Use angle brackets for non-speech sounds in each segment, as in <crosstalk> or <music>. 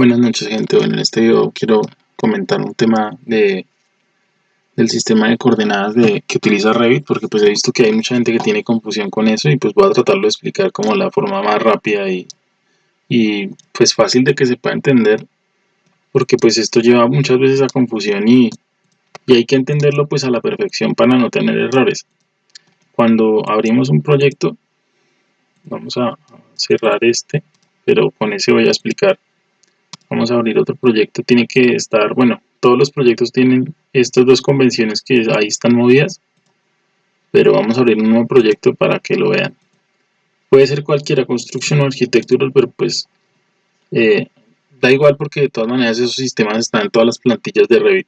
Buenas noches gente, bueno en este video quiero comentar un tema de del sistema de coordenadas de, que utiliza Revit porque pues he visto que hay mucha gente que tiene confusión con eso y pues voy a tratarlo de explicar como la forma más rápida y, y pues fácil de que se pueda entender porque pues esto lleva muchas veces a confusión y, y hay que entenderlo pues a la perfección para no tener errores. Cuando abrimos un proyecto vamos a cerrar este pero con ese voy a explicar vamos a abrir otro proyecto tiene que estar bueno todos los proyectos tienen estas dos convenciones que ahí están movidas pero vamos a abrir un nuevo proyecto para que lo vean puede ser cualquiera construcción o arquitectura pero pues eh, da igual porque de todas maneras esos sistemas están en todas las plantillas de Revit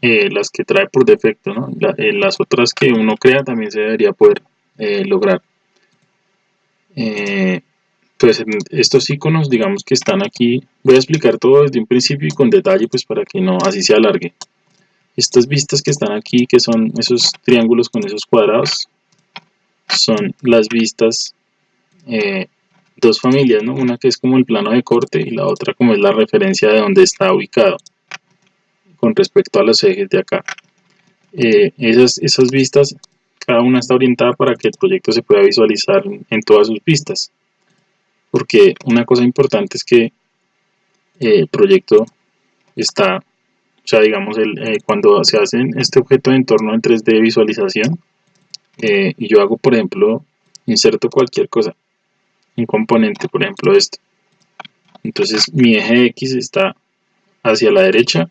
eh, las que trae por defecto ¿no? Eh, las otras que uno crea también se debería poder lograr pues estos iconos digamos que están aquí voy a explicar todo desde un principio y con detalle pues para que no así se alargue. Estas vistas que están aquí que son esos triángulos con esos cuadrados son las vistas eh, dos familias ¿no? una que es como el plano de corte y la otra como es la referencia de donde está ubicado con respecto a los ejes de acá. Eh, esas, esas vistas cada una está orientada para que el proyecto se pueda visualizar en todas sus vistas porque una cosa importante es que eh, el proyecto está, o sea, digamos, el, eh, cuando se hace este objeto de entorno en 3D visualización, eh, y yo hago, por ejemplo, inserto cualquier cosa, un componente, por ejemplo, esto. Entonces mi eje X está hacia la derecha,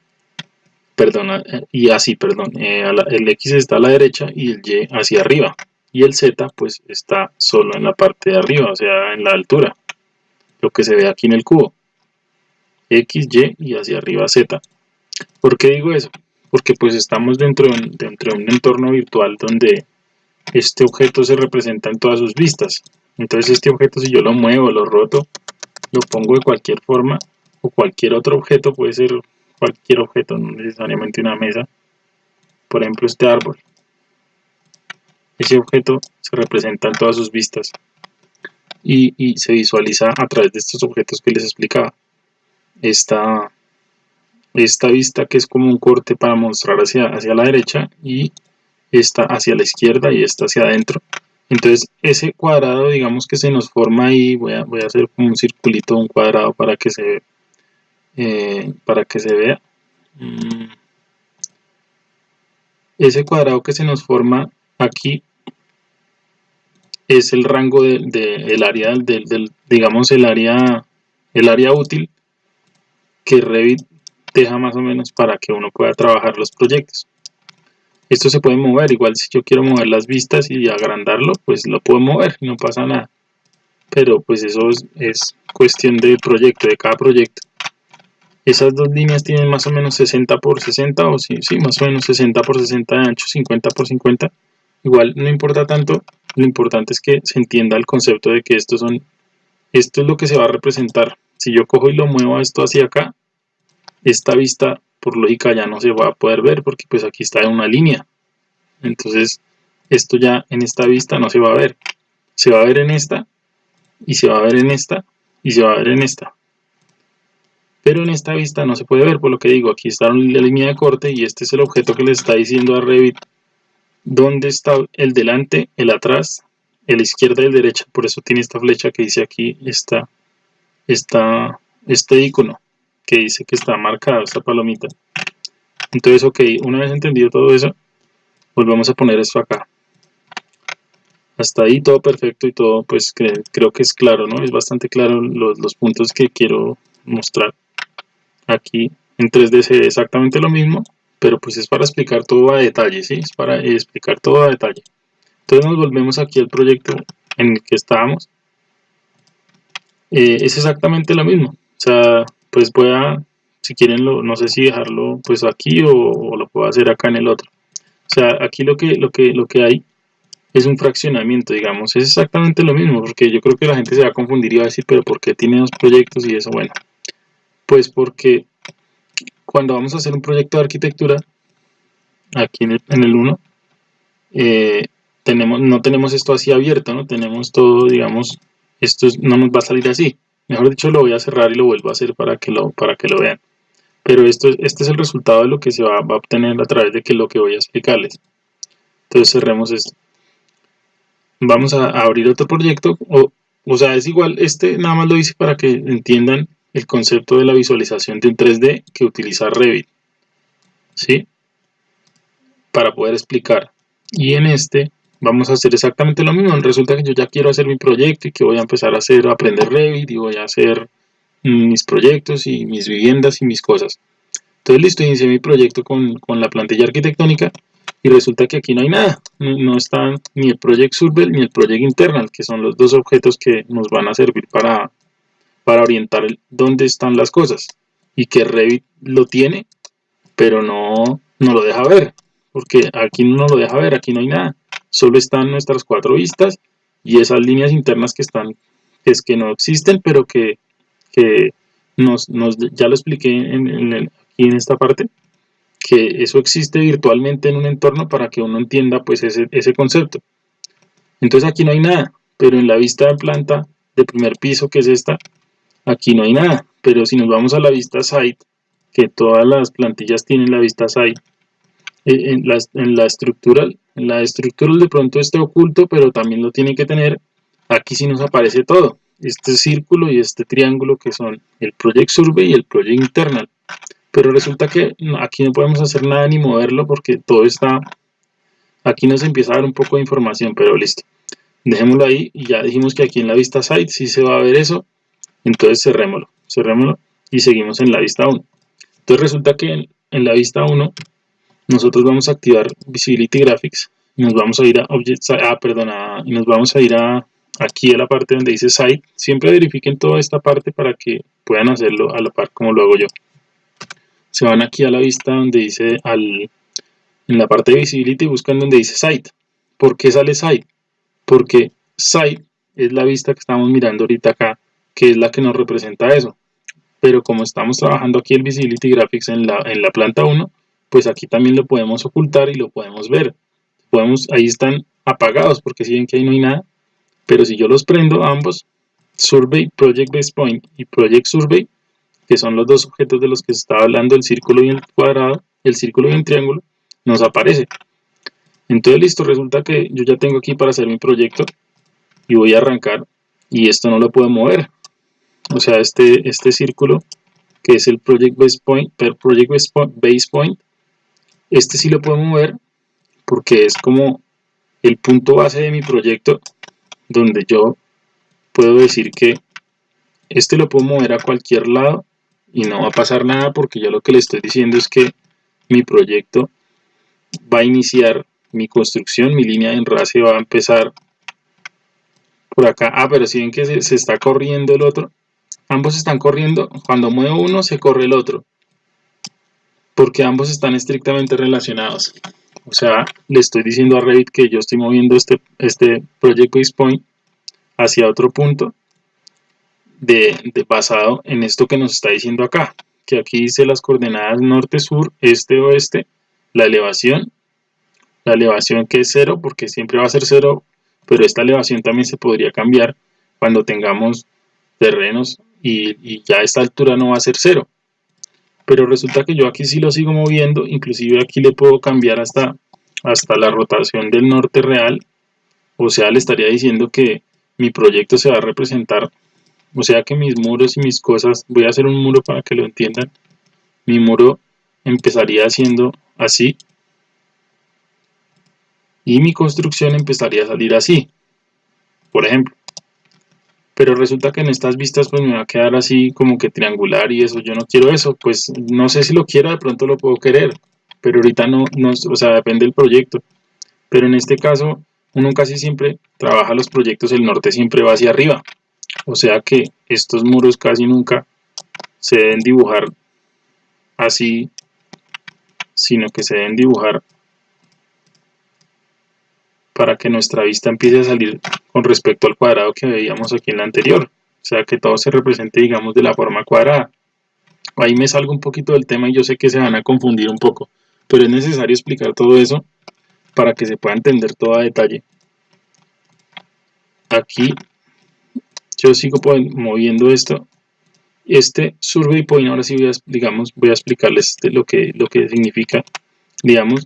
perdón, y así, perdón, el X está a la derecha y el Y hacia arriba. Y el Z pues está solo en la parte de arriba, o sea, en la altura lo que se ve aquí en el cubo. X, Y y hacia arriba Z. ¿Por qué digo eso? Porque pues estamos dentro de, dentro de un entorno virtual donde este objeto se representa en todas sus vistas. Entonces este objeto si yo lo muevo, lo roto, lo pongo de cualquier forma o cualquier otro objeto, puede ser cualquier objeto, no necesariamente una mesa. Por ejemplo este árbol. Ese objeto se representa en todas sus vistas y, se visualiza a través de estos objetos que les explicaba. Esta, esta vista que es como un corte para mostrar hacia, hacia la derecha y esta hacia la izquierda y esta hacia adentro. Entonces ese cuadrado digamos que se nos forma ahí, voy a, voy a hacer como un circulito, un cuadrado para que se, eh, para que se vea. Mm. Ese cuadrado que se nos forma aquí es el rango del de, área del, digamos el área el área útil que Revit deja más o menos para que uno pueda trabajar los proyectos. Esto se puede mover igual si yo quiero mover las vistas y agrandarlo pues lo puedo mover no pasa nada. Pero pues eso es, cuestión del proyecto de cada proyecto. Esas dos líneas tienen más o menos 60 por 60 o sí, sí más o menos 60 por 60 de ancho 50 por 50 igual no importa tanto lo importante es que se entienda el concepto de que esto son esto es lo que se va a representar. Si yo cojo y lo muevo esto hacia acá esta vista por lógica ya no se va a poder ver porque pues aquí está en una línea. Entonces esto ya en esta vista no se va a ver. Se va a ver en esta y se va a ver en esta y se va a ver en esta. Pero en esta vista no se puede ver por lo que digo aquí está la línea de corte y este es el objeto que le está diciendo a Revit dónde está el delante, el atrás, el izquierda y el derecha. Por eso tiene esta flecha que dice aquí, está este icono que dice que está marcado, esta palomita. Entonces, ok, una vez entendido todo eso, volvemos a poner esto acá. Hasta ahí todo perfecto y todo, pues creo que es claro, ¿no? Es bastante claro los, los puntos que quiero mostrar. Aquí en 3D se ve exactamente lo mismo, pero pues es para explicar todo a detalle, ¿sí? Es para explicar todo a detalle. Entonces nos volvemos aquí al proyecto en el que estábamos. Eh, es exactamente lo mismo. O sea, pues voy a, si quieren, lo, no sé si dejarlo pues aquí o, lo puedo hacer acá en el otro. O sea, aquí lo que, lo que, lo que hay es un fraccionamiento, digamos. Es exactamente lo mismo, porque yo creo que la gente se va a confundir y va a decir, pero ¿por qué tiene dos proyectos y eso? Bueno, pues porque cuando vamos a hacer un proyecto de arquitectura, aquí en el, 1, eh, tenemos, no tenemos esto así abierto, no tenemos todo, digamos, esto no nos va a salir así, mejor dicho lo voy a cerrar y lo vuelvo a hacer para que lo, para que lo vean. Pero esto, este es el resultado de lo que se va, va a obtener a través de que lo que voy a explicarles. Entonces cerremos esto. Vamos a abrir otro proyecto o, o sea es igual este nada más lo hice para que entiendan el concepto de la visualización de un 3D que utiliza Revit ¿sí? para poder explicar. Y en este vamos a hacer exactamente lo mismo. Resulta que yo ya quiero hacer mi proyecto y que voy a empezar a hacer a aprender Revit y voy a hacer mis proyectos y mis viviendas y mis cosas. Entonces listo, inicié mi proyecto con, con la plantilla arquitectónica y resulta que aquí no hay nada, no, están ni el Project Survey ni el Project Internal, que son los dos objetos que nos van a servir para, para orientar dónde están las cosas y que Revit lo tiene, pero no, no lo deja ver, porque aquí no lo deja ver, aquí no hay nada, solo están nuestras cuatro vistas y esas líneas internas que están, que es que no existen, pero que, que nos, nos, ya lo expliqué en, aquí en esta parte, que eso existe virtualmente en un entorno para que uno entienda pues ese, ese concepto. Entonces aquí no hay nada, pero en la vista de planta de primer piso, que es esta, aquí no hay nada. Pero si nos vamos a la vista site, que todas las plantillas tienen la vista site, eh, en la, la estructural, en la estructural de pronto esté oculto, pero también lo tiene que tener. Aquí sí nos aparece todo, este círculo y este triángulo que son el Project Survey y el Project Internal pero resulta que aquí no podemos hacer nada ni moverlo porque todo está aquí nos empieza a dar un poco de información pero listo dejémoslo ahí y ya dijimos que aquí en la vista site sí se va a ver eso entonces cerrémoslo cerrémoslo y seguimos en la vista 1 entonces resulta que en, la vista 1 nosotros vamos a activar visibility graphics y nos vamos a ir a ah perdón y nos vamos a ir a aquí a la parte donde dice site. Siempre verifiquen toda esta parte para que puedan hacerlo a la par como lo hago yo. Se van aquí a la vista donde dice al, en la parte de visibility buscan donde dice site. ¿por qué sale site? porque site es la vista que estamos mirando ahorita acá que es la que nos representa eso pero como estamos trabajando aquí el visibility graphics en la, en la planta 1 pues aquí también lo podemos ocultar y lo podemos ver podemos, ahí están apagados porque si ven que ahí no hay nada pero si yo los prendo ambos survey project base point y project survey que son los dos objetos de los que se está hablando, el círculo y el cuadrado, el círculo y el triángulo, nos aparece. Entonces listo, resulta que yo ya tengo aquí para hacer mi proyecto y voy a arrancar y esto no lo puedo mover. O sea, este, este círculo que es el Project Base Point, per Project Base Point, este sí lo puedo mover porque es como el punto base de mi proyecto donde yo puedo decir que este lo puedo mover a cualquier lado y no va a pasar nada porque yo lo que le estoy diciendo es que mi proyecto va a iniciar mi construcción, mi línea de enlace va a empezar por acá. Ah, pero si ven que se, se, está corriendo el otro, ambos están corriendo, cuando muevo uno se corre el otro, porque ambos están estrictamente relacionados. O sea, le estoy diciendo a Revit que yo estoy moviendo este, este Project Base Point hacia otro punto de, basado en esto que nos está diciendo acá, que aquí dice las coordenadas norte, sur, este, oeste, la elevación, la elevación que es cero, porque siempre va a ser cero, pero esta elevación también se podría cambiar cuando tengamos terrenos y, ya a esta altura no va a ser cero. Pero resulta que yo aquí sí lo sigo moviendo, inclusive aquí le puedo cambiar hasta, hasta la rotación del norte real, o sea, le estaría diciendo que mi proyecto se va a representar o sea que mis muros y mis cosas, voy a hacer un muro para que lo entiendan. Mi muro empezaría siendo así. Y mi construcción empezaría a salir así. Por ejemplo. Pero resulta que en estas vistas pues me va a quedar así como que triangular y eso. Yo no quiero eso. Pues no sé si lo quiero, de pronto lo puedo querer. Pero ahorita no, no o sea, depende del proyecto. Pero en este caso, uno casi siempre trabaja los proyectos, el norte siempre va hacia arriba. O sea que estos muros casi nunca se deben dibujar así, sino que se deben dibujar para que nuestra vista empiece a salir con respecto al cuadrado que veíamos aquí en la anterior. O sea que todo se represente, digamos, de la forma cuadrada. Ahí me salgo un poquito del tema y yo sé que se van a confundir un poco, pero es necesario explicar todo eso para que se pueda entender todo a detalle. Aquí yo sigo moviendo esto este survey point ahora sí voy a, digamos voy a explicarles este, lo que lo que significa digamos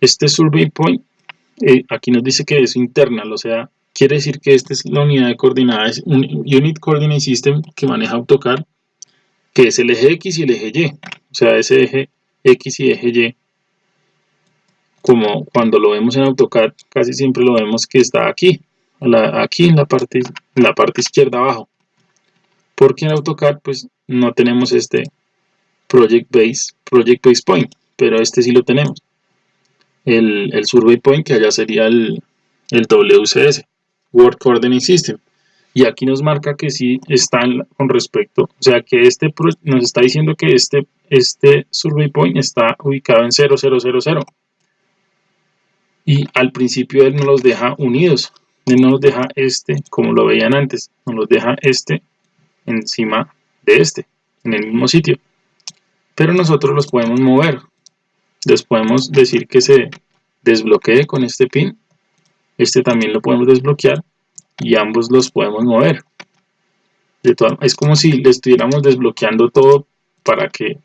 este survey point eh, aquí nos dice que es internal o sea quiere decir que esta es la unidad de coordenadas un unit coordinate system que maneja AutoCAD que es el eje X y el eje Y o sea ese eje X y eje Y como cuando lo vemos en AutoCAD casi siempre lo vemos que está aquí aquí en la parte la parte izquierda abajo porque en AutoCAD pues no tenemos este Project Base, Project Base Point, pero este sí lo tenemos. El, el Survey Point que allá sería el, el WCS, World Coordinate System. Y aquí nos marca que sí están con respecto, o sea que este nos está diciendo que este, este Survey Point está ubicado en 0000. Y al principio él nos los deja unidos, él nos deja este, como lo veían antes, nos los deja este encima de este, en el mismo sitio. Pero nosotros los podemos mover. Les podemos decir que se desbloquee con este pin. Este también lo podemos desbloquear y ambos los podemos mover. Es como si le estuviéramos desbloqueando todo para que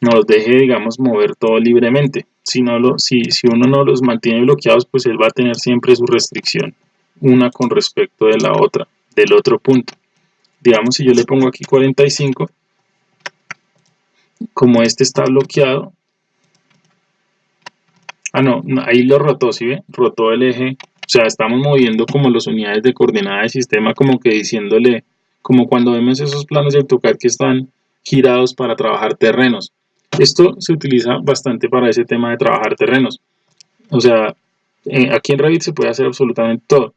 nos deje, digamos, mover todo libremente. Si, no lo, si, si uno no los mantiene bloqueados, pues él va a tener siempre su restricción, una con respecto de la otra, del otro punto digamos si yo le pongo aquí 45 como este está bloqueado ah no, ahí lo rotó, ¿sí ve? rotó el eje. O sea, estamos moviendo como las unidades de coordenada del sistema como que diciéndole como cuando vemos esos planos de AutoCAD que están girados para trabajar terrenos. Esto se utiliza bastante para ese tema de trabajar terrenos. O sea, eh, aquí en Revit se puede hacer absolutamente todo.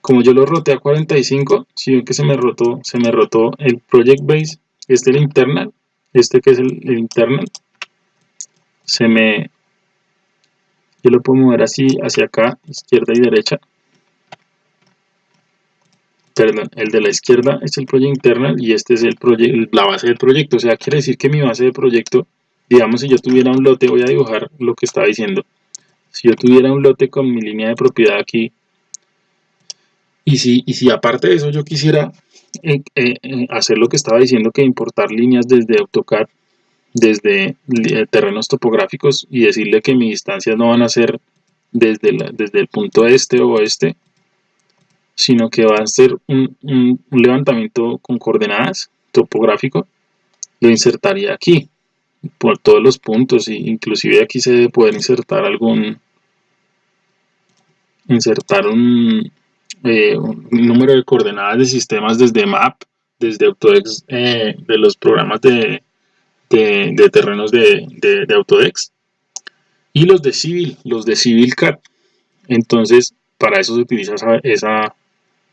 Como yo lo roté a 45, si ven que se me rotó, se me rotó el project base, este el internal, este que es el, internal, se me, yo lo puedo mover así hacia acá, izquierda y derecha, perdón, el de la izquierda es el project internal y este es el la base del proyecto, o sea, quiere decir que mi base de proyecto, digamos si yo tuviera un lote, voy a dibujar lo que estaba diciendo, si yo tuviera un lote con mi línea de propiedad aquí, y si, y si aparte de eso yo quisiera eh, eh, eh, hacer lo que estaba diciendo, que importar líneas desde AutoCAD, desde terrenos topográficos y decirle que mis distancias no van a ser desde, desde el punto este o oeste, sino que va a ser un, un, levantamiento con coordenadas topográfico, lo insertaría aquí, por todos los puntos, e inclusive aquí se debe poder insertar algún, insertar un, eh, número de coordenadas de sistemas desde MAP, desde Autodex, eh, de los programas de, de, terrenos de, de, Autodex, y los de Civil, los de Civil CAD. Entonces, para eso se utiliza esa,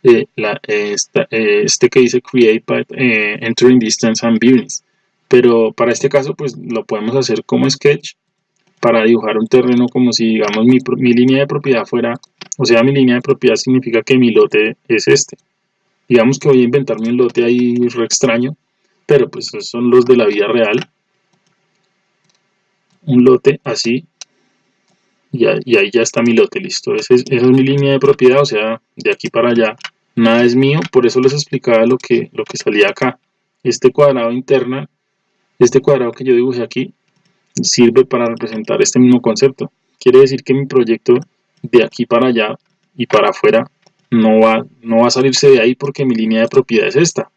eh, la, este que dice Create Entering Distance and Buildings. Pero para este caso, pues lo podemos hacer como sketch para dibujar un terreno como si, digamos, mi, mi línea de propiedad fuera o sea, mi línea de propiedad significa que mi lote es este. Digamos que voy a inventarme un lote ahí re extraño, pero pues son los de la vida real. Un lote así, y, ahí ya está mi lote, listo. Esa es, mi línea de propiedad, o sea, de aquí para allá nada es mío, por eso les explicaba lo que, lo que salía acá. Este cuadrado interno, este cuadrado que yo dibujé aquí, sirve para representar este mismo concepto. Quiere decir que mi proyecto de aquí para allá y para afuera no va, no va a salirse de ahí porque mi línea de propiedad es esta.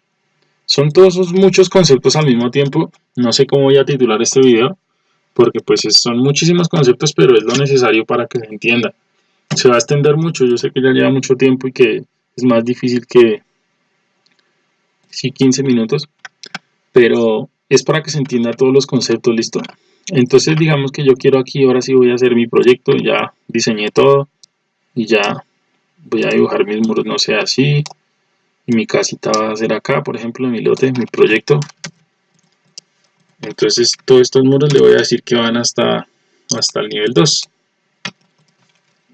Son todos esos muchos conceptos al mismo tiempo. No sé cómo voy a titular este video porque pues son muchísimos conceptos pero es lo necesario para que se entienda. Se va a extender mucho, yo sé que ya lleva mucho tiempo y que es más difícil que sí 15 minutos, pero es para que se entienda todos los conceptos, ¿listo? entonces digamos que yo quiero aquí ahora sí voy a hacer mi proyecto ya diseñé todo y ya voy a dibujar mis muros no sé así mi casita va a ser acá por ejemplo mi lote mi proyecto entonces todos estos muros le voy a decir que van hasta hasta el nivel 2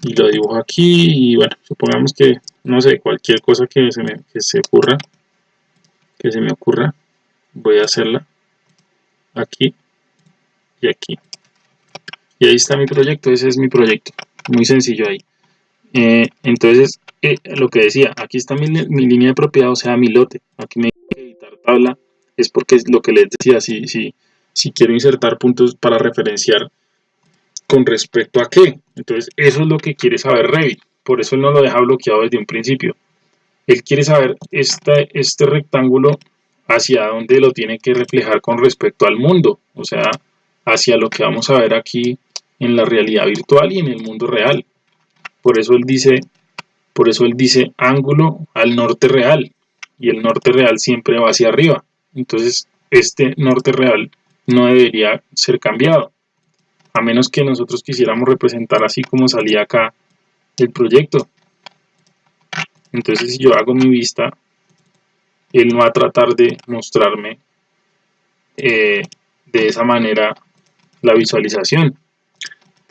y lo dibujo aquí y bueno supongamos que no sé cualquier cosa que se me que se ocurra que se me ocurra voy a hacerla aquí y aquí. Y ahí está mi proyecto, ese es mi proyecto, muy sencillo ahí. Eh, entonces, eh, lo que decía, aquí está mi, línea de propiedad, o sea, mi lote. Aquí me editar tabla, es porque es lo que les decía, si, si, si quiero insertar puntos para referenciar con respecto a qué. Entonces, eso es lo que quiere saber Revit. Por eso él no lo deja bloqueado desde un principio. Él quiere saber este, este rectángulo hacia dónde lo tiene que reflejar con respecto al mundo. O sea, hacia lo que vamos a ver aquí en la realidad virtual y en el mundo real. Por eso él dice, por eso él dice ángulo al norte real y el norte real siempre va hacia arriba. Entonces, este norte real no debería ser cambiado, a menos que nosotros quisiéramos representar así como salía acá el proyecto. Entonces, si yo hago mi vista, él no va a tratar de mostrarme eh, de esa manera la visualización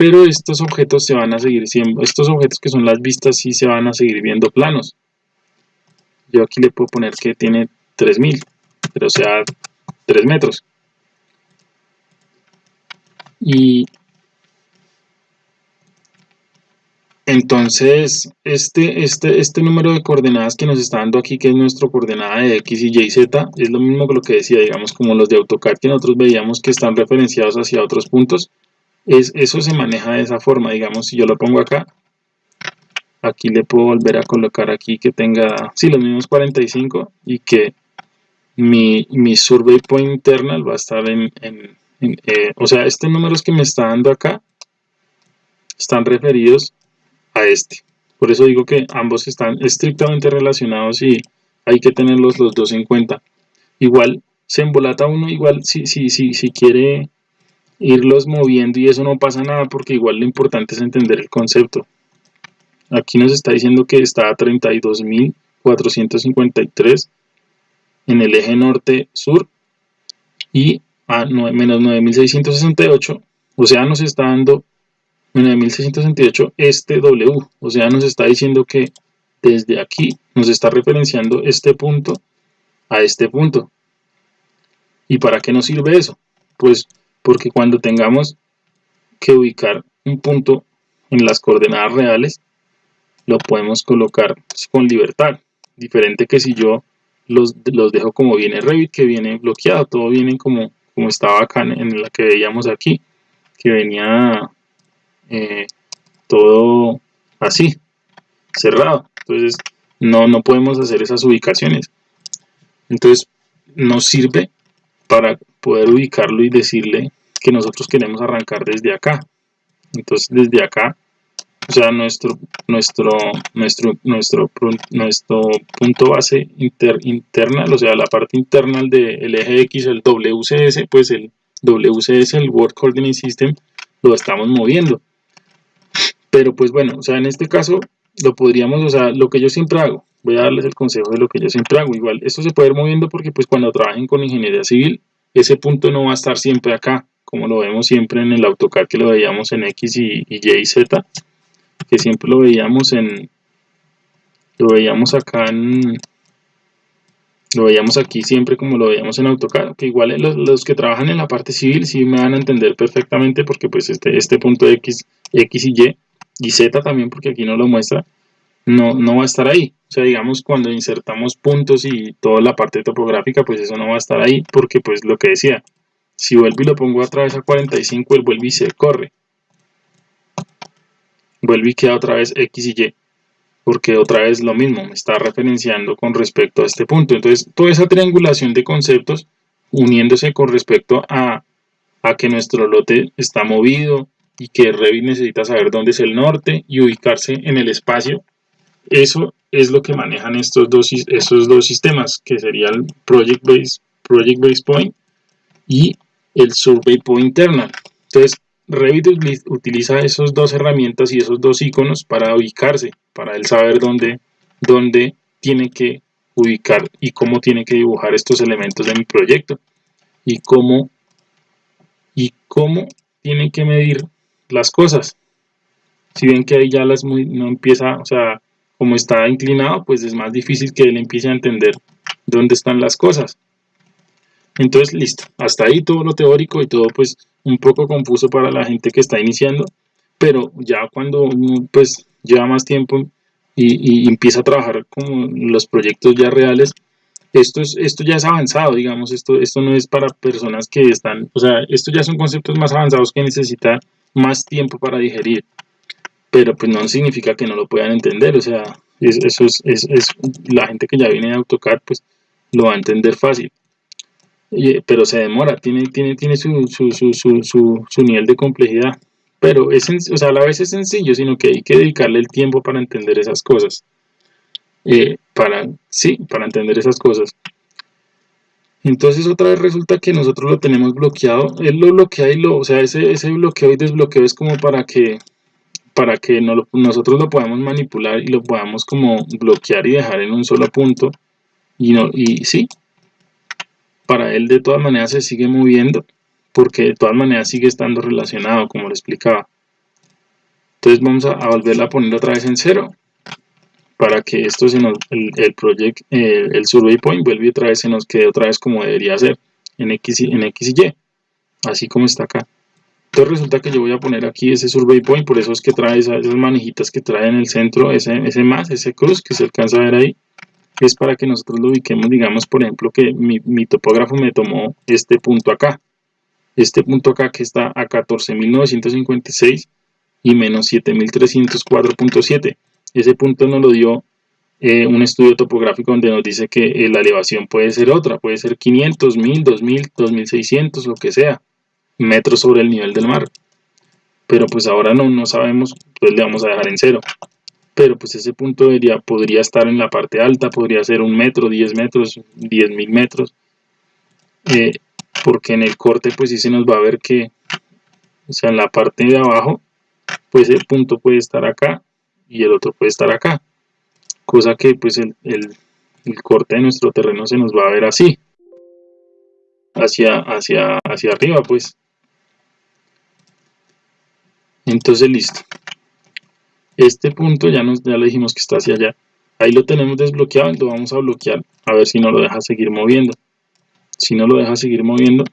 pero estos objetos se van a seguir estos objetos que son las vistas sí se van a seguir viendo planos. Yo aquí le puedo poner que tiene 3000, pero sea 3 metros. Y entonces este, este, este número de coordenadas que nos está dando aquí, que es nuestro coordenada de X, Y, Z, es lo mismo que lo que decía, digamos, como los de AutoCAD que nosotros veíamos que están referenciados hacia otros puntos es, eso se maneja de esa forma, digamos, si yo lo pongo acá, aquí le puedo volver a colocar aquí que tenga, sí, los mismos 45 y que mi, mi survey point internal va a estar en, eh, o sea, estos números que me está dando acá están referidos a este. Por eso digo que ambos están estrictamente relacionados y hay que tenerlos los dos en cuenta. Igual se embolata uno, igual si, si, si, si quiere irlos moviendo y eso no pasa nada porque igual lo importante es entender el concepto. Aquí nos está diciendo que está a 32.453 en el eje norte-sur y a menos 9.668, o sea nos está dando 9.668 este W, o sea nos está diciendo que desde aquí nos está referenciando este punto a este punto. ¿Y para qué nos sirve eso? Pues porque cuando tengamos que ubicar un punto en las coordenadas reales, lo podemos colocar con libertad, diferente que si yo los, los dejo como viene Revit, que viene bloqueado, todo viene como, como estaba acá en la que veíamos aquí, que venía eh, todo así, cerrado, entonces no, no podemos hacer esas ubicaciones, entonces nos sirve para poder ubicarlo y decirle que nosotros queremos arrancar desde acá. Entonces desde acá, o sea, nuestro, nuestro, nuestro, nuestro, nuestro punto base inter, interna, o sea, la parte interna del eje X, el WCS, pues el WCS, el World Coordinate System, lo estamos moviendo. Pero pues bueno, o sea, en este caso lo podríamos, o sea, lo que yo siempre hago, voy a darles el consejo de lo que yo siempre hago. Igual, esto se puede ir moviendo porque pues cuando trabajen con ingeniería civil, ese punto no va a estar siempre acá, como lo vemos siempre en el AutoCAD que lo veíamos en X y, Y y Z, que siempre lo veíamos en, lo veíamos acá en, lo veíamos aquí siempre como lo veíamos en AutoCAD, que igual los, que trabajan en la parte civil sí me van a entender perfectamente porque pues este, este punto X, X y Y, y Z también porque aquí no lo muestra, no, no va a estar ahí. O sea, digamos, cuando insertamos puntos y toda la parte topográfica, pues eso no va a estar ahí, porque pues lo que decía, si vuelvo y lo pongo otra vez a 45, él vuelve y se corre. Vuelve y queda otra vez X y Y, porque otra vez lo mismo, me está referenciando con respecto a este punto. Entonces, toda esa triangulación de conceptos, uniéndose con respecto a, a que nuestro lote está movido y que Revit necesita saber dónde es el norte y ubicarse en el espacio eso es lo que manejan estos dos, esos dos sistemas, que sería el Project Base, Project Point y el Survey Point Internal. Entonces, Revit utiliza esas dos herramientas y esos dos iconos para ubicarse, para él saber dónde, dónde tiene que ubicar y cómo tiene que dibujar estos elementos de mi proyecto y cómo, y cómo tiene que medir las cosas. Si ven que ahí ya las muy, no empieza, o sea, como está inclinado, pues es más difícil que él empiece a entender dónde están las cosas. Entonces, listo. Hasta ahí todo lo teórico y todo pues un poco confuso para la gente que está iniciando. Pero ya cuando pues lleva más tiempo y, empieza a trabajar como los proyectos ya reales, esto, es, esto ya es avanzado, digamos, esto, esto no es para personas que están, o sea, esto ya son conceptos más avanzados que necesitan más tiempo para digerir, pero pues no significa que no lo puedan entender, o sea, eso es, es, la gente que ya viene de AutoCAD, pues lo va a entender fácil. pero se demora, tiene, tiene, tiene su, su, su, su nivel de complejidad pero es, o sea, a la vez es sencillo, sino que hay que dedicarle el tiempo para entender esas cosas. Eh, para, sí, para entender esas cosas. Entonces otra vez resulta que nosotros lo tenemos bloqueado. Él lo bloquea y lo, o sea, ese, ese bloqueo y desbloqueo es como para que, para que no nosotros lo podamos manipular y lo podamos como bloquear y dejar en un solo punto. Y, no, y sí, para él de todas maneras se sigue moviendo porque de todas maneras sigue estando relacionado, como le explicaba. Entonces vamos a, volverla a poner otra vez en cero, para que esto se nos, el, el project, el, survey point vuelve otra vez, se nos quede otra vez como debería ser, en X, y, en X y Y, así como está acá. Entonces resulta que yo voy a poner aquí ese survey point, por eso es que trae esas, manejitas que trae en el centro, ese, ese más, ese cruz que se alcanza a ver ahí, es para que nosotros lo ubiquemos, digamos, por ejemplo, que mi, mi topógrafo me tomó este punto acá este punto acá que está a 14.956 y menos 7.304.7. Ese punto nos lo dio eh, un estudio topográfico donde nos dice que eh, la elevación puede ser otra, puede ser 500, 1000, 2000, 2600, lo que sea, metros sobre el nivel del mar. Pero pues ahora no, no sabemos, pues le vamos a dejar en cero. Pero pues ese punto debería, podría estar en la parte alta, podría ser un metro, 10 metros, 10.000 metros. Eh, porque en el corte pues sí se nos va a ver que, o sea, en la parte de abajo, pues el punto puede estar acá y el otro puede estar acá, cosa que pues el, corte de nuestro terreno se nos va a ver así, hacia, hacia, hacia arriba pues. Entonces listo. Este punto ya, nos, ya le dijimos que está hacia allá. Ahí lo tenemos desbloqueado, lo vamos a bloquear, a ver si no lo deja seguir moviendo si no lo deja seguir moviendo.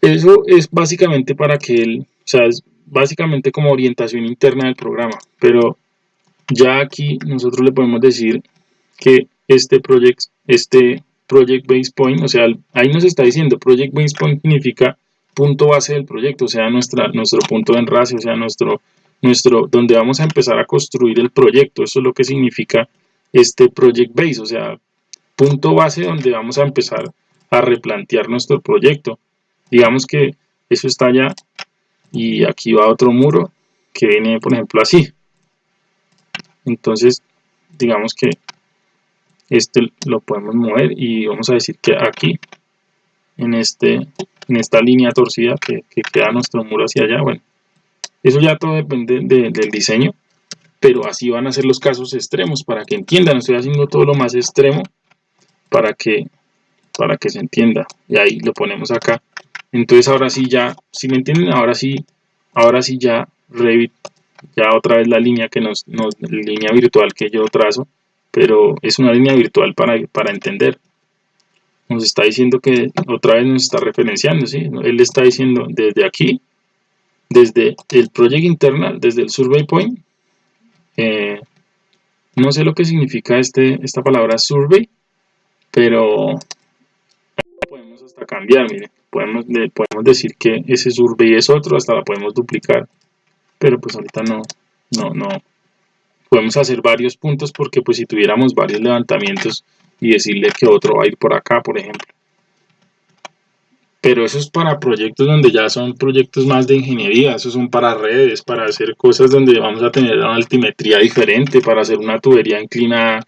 Eso es básicamente para que él, o sea, es básicamente como orientación interna del programa, pero ya aquí nosotros le podemos decir que este project, este project base point, o sea, ahí nos está diciendo project base point significa punto base del proyecto, sea, nuestro punto de enlace, o sea, nuestro, nuestro, donde vamos a empezar a construir el proyecto, eso es lo que significa este project base, o sea, punto base donde vamos a empezar a replantear nuestro proyecto. Digamos que eso está allá y aquí va otro muro que viene, por ejemplo, así. Entonces, digamos que este lo podemos mover y vamos a decir que aquí, en, este, en esta línea torcida que, queda nuestro muro hacia allá, bueno, eso ya todo depende del diseño, pero así van a ser los casos extremos, para que entiendan, estoy haciendo todo lo más extremo para que, para que se entienda. Y ahí lo ponemos acá. Entonces ahora sí ya, si me entienden, ahora sí, ahora sí ya Revit, ya otra vez la línea que nos, nos línea virtual que yo trazo, pero es una línea virtual para, para entender. Nos está diciendo que otra vez nos está referenciando, ¿sí? Él está diciendo desde aquí, desde el project internal, desde el survey point, eh, no sé lo que significa este, esta palabra survey, pero podemos hasta cambiar, miren, podemos, podemos decir que ese survey es otro, hasta la podemos duplicar, pero pues ahorita no, no, no, podemos hacer varios puntos porque pues si tuviéramos varios levantamientos y decirle que otro va a ir por acá, por ejemplo. Pero eso es para proyectos donde ya son proyectos más de ingeniería, esos son para redes, para hacer cosas donde vamos a tener una altimetría diferente, para hacer una tubería inclinada,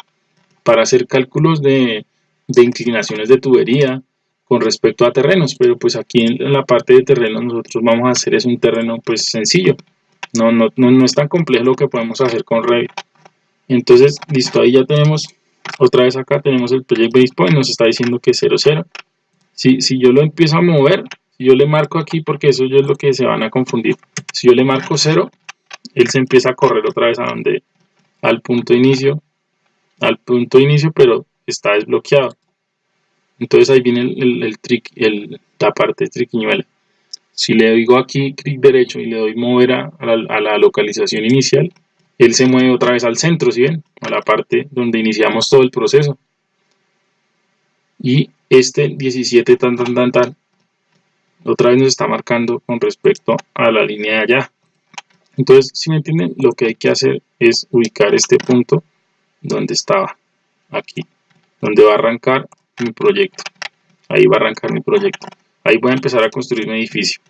para hacer cálculos de, de inclinaciones de tubería con respecto a terrenos, pero pues aquí en la parte de terrenos nosotros vamos a hacer es un terreno pues sencillo, no, no, no, es tan complejo lo que podemos hacer con Revit. Entonces, listo, ahí ya tenemos, otra vez acá tenemos el Project Base Point, nos está diciendo que es 0, 0. Si, si yo lo empiezo a mover, si yo le marco aquí, porque eso es lo que se van a confundir, si yo le marco 0, él se empieza a correr otra vez a donde, al punto inicio, al punto inicio, pero está desbloqueado. Entonces ahí viene el, el, trick, el, la parte triquiñuela. si le digo aquí clic derecho y le doy mover a, la, localización inicial, él se mueve otra vez al centro, ¿sí ven? A la parte donde iniciamos todo el proceso. Y este 17 tan tan tan tan, otra vez nos está marcando con respecto a la línea de allá. Entonces, si me entienden, lo que hay que hacer es ubicar este punto donde estaba, aquí, donde va a arrancar mi proyecto. Ahí va a arrancar mi proyecto. Ahí voy a empezar a construir un edificio.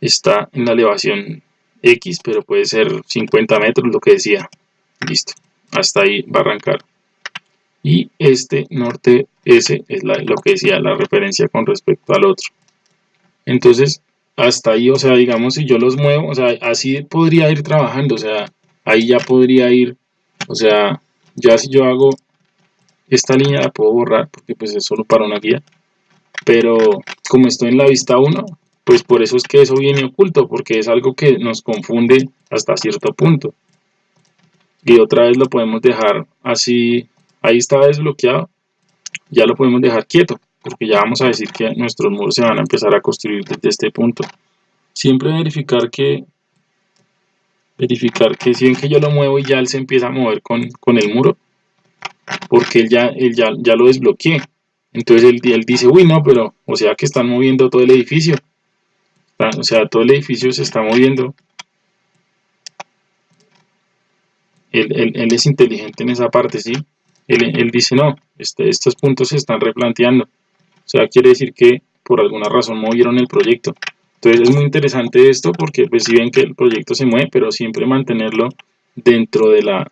Está en la elevación X, pero puede ser 50 metros, lo que decía. Listo. Hasta ahí va a arrancar. Y este norte S es lo que decía, la referencia con respecto al otro. Entonces, hasta ahí, o sea, digamos, si yo los muevo, o sea, así podría ir trabajando, o sea, ahí ya podría ir, o sea, ya si yo hago esta línea la puedo borrar porque pues es solo para una guía pero como estoy en la vista 1 pues por eso es que eso viene oculto porque es algo que nos confunde hasta cierto punto y otra vez lo podemos dejar así ahí está desbloqueado ya lo podemos dejar quieto porque ya vamos a decir que nuestros muros se van a empezar a construir desde este punto siempre verificar que verificar que si ven que yo lo muevo y ya él se empieza a mover con, con el muro porque él ya, él ya, ya lo desbloqueé. Entonces él, él, dice, uy, no, pero, o sea que están moviendo todo el edificio. O sea, todo el edificio se está moviendo. Él, él, es inteligente en esa parte, ¿sí? Él, dice, no, este, estos puntos se están replanteando. O sea, quiere decir que por alguna razón movieron el proyecto. Entonces es muy interesante esto porque pues si ven que el proyecto se mueve, pero siempre mantenerlo dentro de la,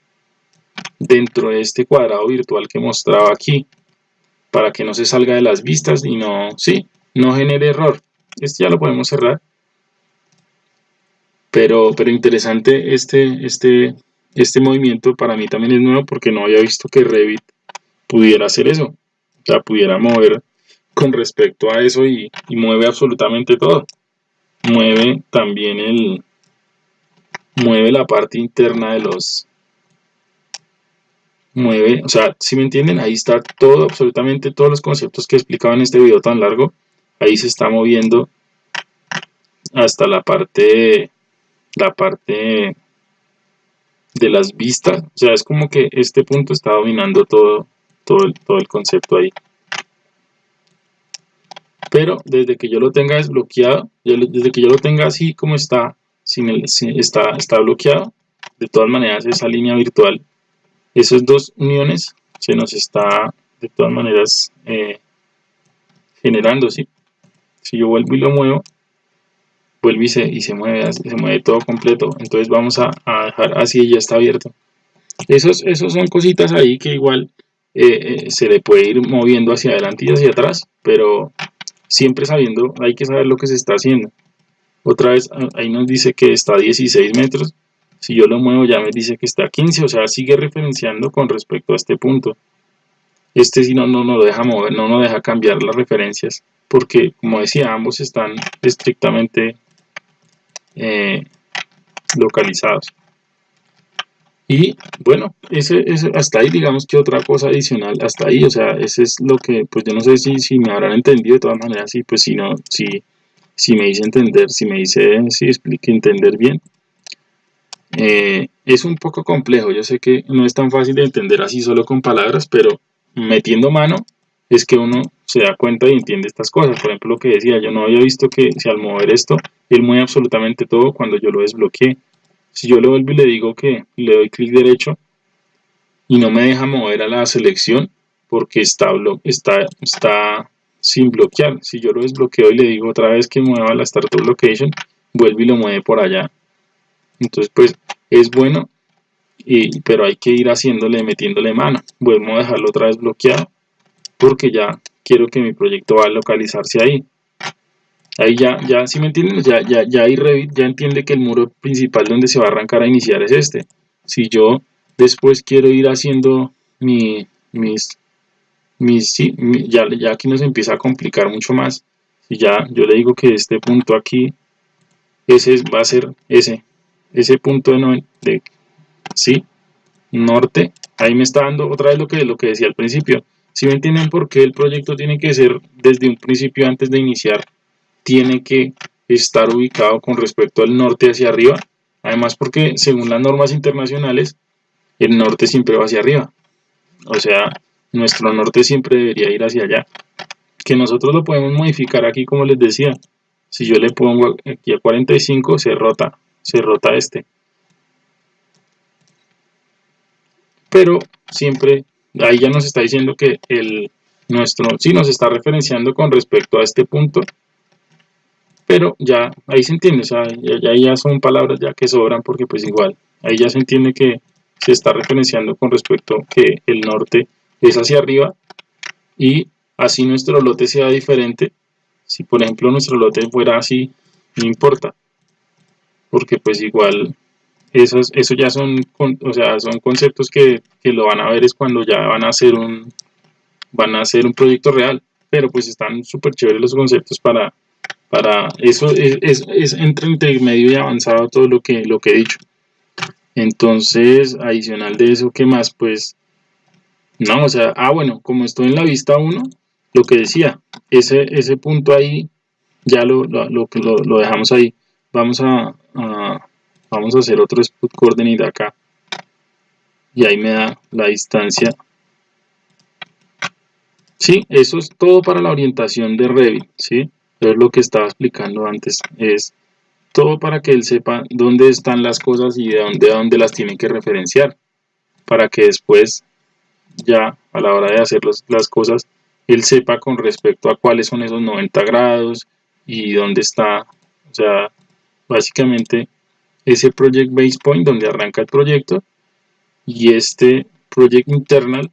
dentro de este cuadrado virtual que mostraba aquí para que no se salga de las vistas y no, sí, no genere error. Este ya lo podemos cerrar. Pero, pero interesante este, este, este movimiento para mí también es nuevo porque no había visto que Revit pudiera hacer eso. O sea, pudiera mover con respecto a eso y, y mueve absolutamente todo. Mueve también el, mueve la parte interna de los, mueve, o sea, si me entienden, ahí está todo, absolutamente todos los conceptos que explicaba en este video tan largo, ahí se está moviendo hasta la parte, la parte de las vistas, o sea, es como que este punto está dominando todo, todo, el, todo el concepto ahí. Pero desde que yo lo tenga desbloqueado, desde que yo lo tenga así como está, sin el, está, está bloqueado, de todas maneras esa línea virtual esas dos uniones se nos está de todas maneras eh, generando, ¿sí? Si yo vuelvo y lo muevo, vuelve y se, y se mueve, se mueve todo completo, entonces vamos a, dejar así y ya está abierto. Esos, esos son cositas ahí que igual eh, eh, se le puede ir moviendo hacia adelante y hacia atrás, pero siempre sabiendo, hay que saber lo que se está haciendo. Otra vez ahí nos dice que está a 16 metros, si yo lo muevo ya me dice que está a 15, o sea, sigue referenciando con respecto a este punto. Este si no, no nos deja mover, no nos deja cambiar las referencias, porque como decía, ambos están estrictamente eh, localizados. Y bueno, ese, hasta ahí digamos que otra cosa adicional, hasta ahí, o sea, ese es lo que, pues yo no sé si, si me habrán entendido de todas maneras, sí, pues si no, si, si me dice entender, si me dice, si explique entender bien, eh, es un poco complejo, yo sé que no es tan fácil de entender así solo con palabras, pero metiendo mano es que uno se da cuenta y entiende estas cosas. Por ejemplo, lo que decía, yo no había visto que si al mover esto, él mueve absolutamente todo cuando yo lo desbloqueé. Si yo lo vuelvo y le digo que le doy clic derecho y no me deja mover a la selección porque está, está, está sin bloquear. Si yo lo desbloqueo y le digo otra vez que mueva la Startup Location, vuelve y lo mueve por allá entonces, pues es bueno, y, pero hay que ir haciéndole, metiéndole mano. Vuelvo a dejarlo otra vez bloqueado porque ya quiero que mi proyecto va a localizarse ahí. Ahí ya, ya si me entienden, ya, ya, ya ahí ya entiende que el muro principal donde se va a arrancar a iniciar es este. Si yo después quiero ir haciendo mi, mis, mis ya, ya aquí nos empieza a complicar mucho más. Si ya yo le digo que este punto aquí, ese va a ser ese, ese punto de sí, norte, ahí me está dando otra vez lo que, lo que decía al principio. Si me entienden por qué el proyecto tiene que ser desde un principio antes de iniciar tiene que estar ubicado con respecto al norte hacia arriba. Además porque según las normas internacionales, el norte siempre va hacia arriba. O sea, nuestro norte siempre debería ir hacia allá. Que nosotros lo podemos modificar aquí como les decía. Si yo le pongo aquí a 45, se rota, se rota este. Pero siempre, ahí ya nos está diciendo que el nuestro, sí nos está referenciando con respecto a este punto. Pero ya, ahí se entiende, o sea, ya, ya son palabras ya que sobran porque pues igual, ahí ya se entiende que se está referenciando con respecto que el norte es hacia arriba y así nuestro lote sea diferente. Si por ejemplo nuestro lote fuera así, no importa, porque pues igual esos, eso ya son, o sea, son conceptos que, que, lo van a ver es cuando ya van a hacer un, van a hacer un proyecto real, pero pues están súper chéveres los conceptos para, para eso es, es, es entre medio y avanzado todo lo que, lo que he dicho. Entonces, adicional de eso, ¿qué más? Pues, no, o sea, ah, bueno, como estoy en la vista 1, lo que decía, ese, ese punto ahí, ya lo, lo, lo, dejamos ahí. Vamos a, vamos a hacer otro spot coordinate acá. Y ahí me da la distancia. Sí, eso es todo para la orientación de Revit, ¿sí? Es lo que estaba explicando antes, es todo para que él sepa dónde están las cosas y de dónde, dónde las tiene que referenciar, para que después, ya a la hora de hacer las cosas, él sepa con respecto a cuáles son esos 90 grados y dónde está, o sea, básicamente ese Project Base Point donde arranca el proyecto y este Project Internal,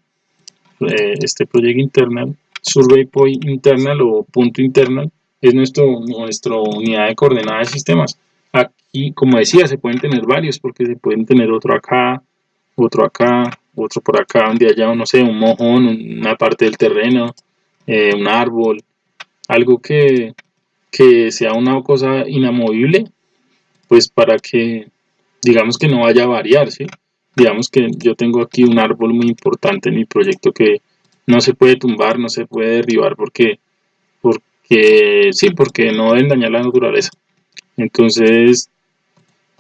eh, este Project Internal, Survey Point Internal o punto internal, es nuestro, nuestra unidad de coordenadas de sistemas. Aquí, como decía, se pueden tener varios porque se pueden tener otro acá, otro acá, otro por acá, donde haya, no sé, un mojón, una parte del terreno, eh, un árbol, algo que, que sea una cosa inamovible, pues para que, digamos que no vaya a variar, ¿sí? Digamos que yo tengo aquí un árbol muy importante en mi proyecto que no se puede tumbar, no se puede derribar porque sí, porque no deben dañar la naturaleza. Entonces,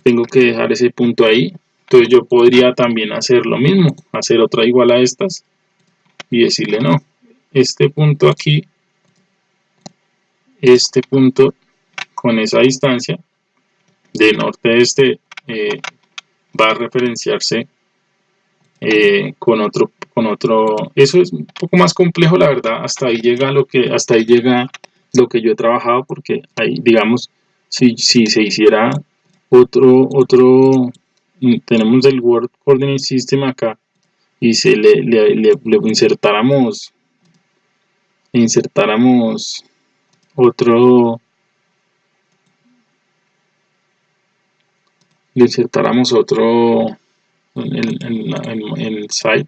tengo que dejar ese punto ahí. Entonces yo podría también hacer lo mismo, hacer otra igual a estas y decirle no, este punto aquí, este punto con esa distancia de norte a este eh, va a referenciarse eh, con otro con otro eso es un poco más complejo la verdad hasta ahí llega lo que hasta ahí llega lo que yo he trabajado porque ahí digamos si, si se hiciera otro otro mm, tenemos el Word Coordinate System acá y se le, le, le, insertáramos insertáramos otro le insertáramos otro en el, site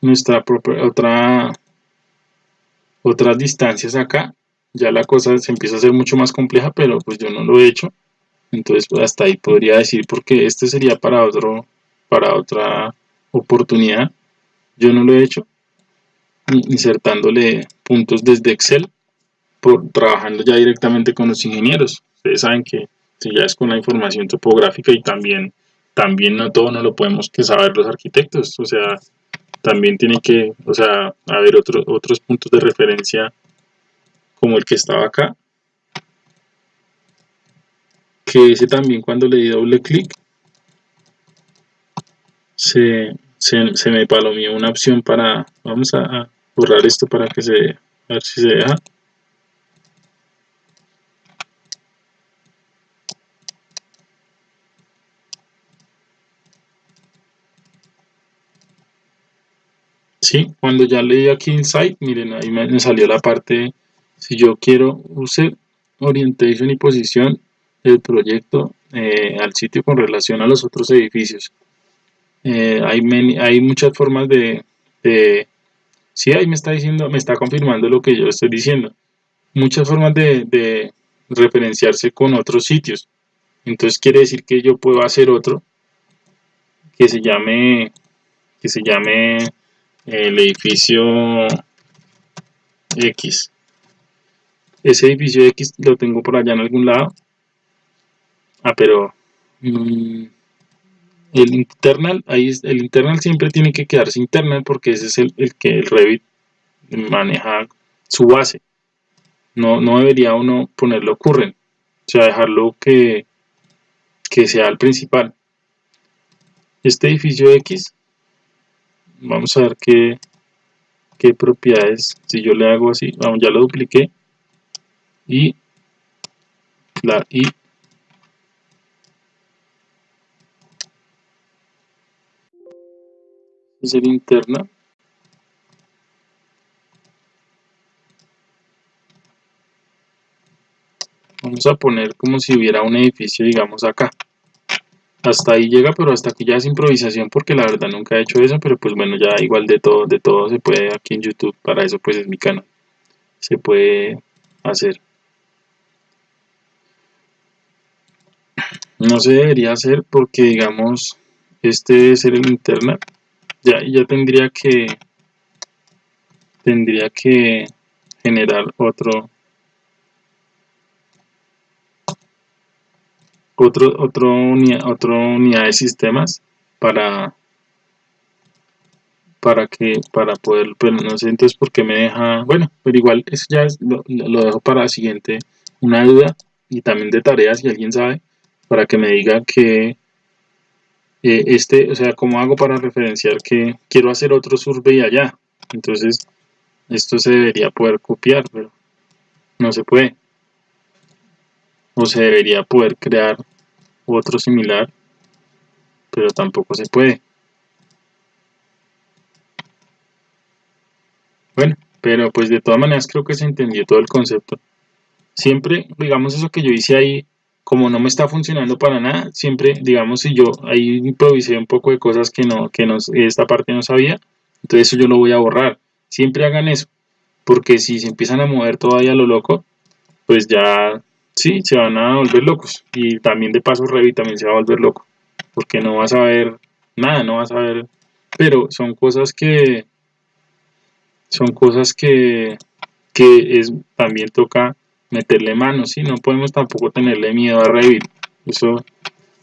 nuestra propia otra otras distancias acá, ya la cosa se empieza a hacer mucho más compleja, pero pues yo no lo he hecho. Entonces pues hasta ahí podría decir porque este sería para otro para otra oportunidad. Yo no lo he hecho insertándole puntos desde Excel por trabajando ya directamente con los ingenieros. Ustedes saben que si ya es con la información topográfica y también también no todo no lo podemos que saber los arquitectos, o sea, también tiene que, o sea, haber otros otros puntos de referencia como el que estaba acá. Que ese también cuando le di doble clic se, se, me palomeó una opción para, vamos a, borrar esto para que se, a ver si se deja. Sí, cuando ya leí aquí Insight, miren, ahí me, salió la parte, si yo quiero usar orientation y posición del proyecto eh, al sitio con relación a los otros edificios. Eh, hay, hay muchas formas de, de, sí, ahí me está diciendo, me está confirmando lo que yo estoy diciendo. Muchas formas de, de referenciarse con otros sitios. Entonces quiere decir que yo puedo hacer otro que se llame, que se llame el edificio X ese edificio X lo tengo por allá en algún lado. Ah, pero mm, el internal, ahí es, el internal siempre tiene que quedarse internal porque ese es el, el que el Revit maneja su base. No, no debería uno ponerlo current, o sea, dejarlo que, que sea el principal. Este edificio X, vamos a ver qué, qué propiedades, si yo le hago así, vamos, ya lo dupliqué, y la es el interna. Vamos a poner como si hubiera un edificio digamos acá hasta ahí llega pero hasta aquí ya es improvisación porque la verdad nunca he hecho eso pero pues bueno ya igual de todo de todo se puede aquí en youtube para eso pues es mi canal se puede hacer. No se debería hacer porque digamos este debe ser el internet ya, ya tendría que tendría que generar otro otro otro unidad, otro unidad de sistemas para para que para poder pero no sé entonces por qué me deja bueno pero igual eso ya lo, lo, dejo para la siguiente una duda y también de tareas si alguien sabe para que me diga que eh, este o sea cómo hago para referenciar que quiero hacer otro survey allá entonces esto se debería poder copiar pero no se puede o se debería poder crear otro similar pero tampoco se puede. Bueno pero pues de todas maneras creo que se entendió todo el concepto. Siempre digamos eso que yo hice ahí como no me está funcionando para nada siempre digamos si yo ahí improvisé un poco de cosas que no que no esta parte no sabía entonces eso yo lo voy a borrar. Siempre hagan eso porque si se empiezan a mover todavía lo loco pues ya sí, se van a volver locos. Y también de paso Revit también se va a volver loco. Porque no vas a ver nada, no vas a ver... Pero son cosas que... Son cosas que... Que es, también toca meterle manos, ¿sí? No podemos tampoco tenerle miedo a Revit. Eso,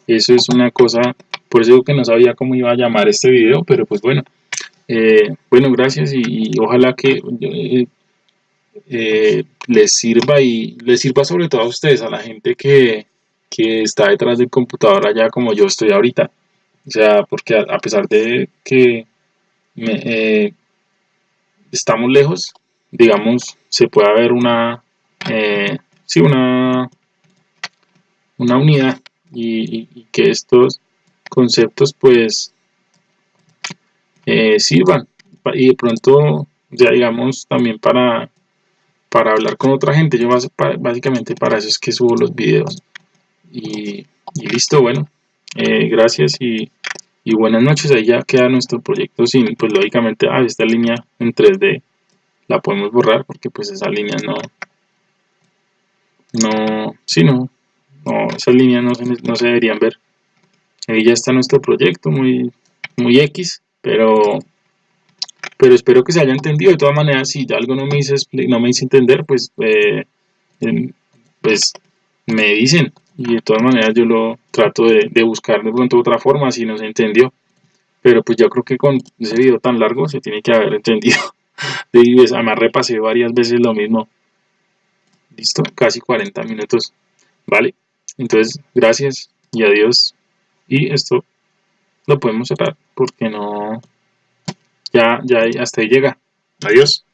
eso es una cosa... Por eso que no sabía cómo iba a llamar este video, pero pues bueno. Eh, bueno, gracias y, ojalá que... Eh, eh, les sirva y les sirva sobre todo a ustedes, a la gente que, que está detrás del computador allá como yo estoy ahorita. O sea, porque a, pesar de que eh, estamos lejos, digamos, se puede ver una, eh, sí, una, una unidad y, que estos conceptos pues sirvan y de pronto ya digamos también para para hablar con otra gente. Yo básicamente para eso es que subo los videos. Y, listo, bueno, eh, gracias y, buenas noches. Ahí ya queda nuestro proyecto sin, pues lógicamente, ah, esta línea en 3D la podemos borrar porque pues esa línea no, no, sí, no, no esas líneas no se, no se deberían ver. Ahí ya está nuestro proyecto, muy, muy X, pero pero espero que se haya entendido. De todas maneras, si algo no me hice, no me entender, pues, eh, pues me dicen. Y de todas maneras yo lo trato de, buscar de pronto otra forma si no se entendió. Pero pues yo creo que con ese video tan largo se tiene que haber entendido. <laughs> De pues, además repasé varias veces lo mismo. Listo, casi 40 minutos. Vale, entonces gracias y adiós. Y esto lo podemos cerrar porque no ya, ya hasta ahí llega. Adiós.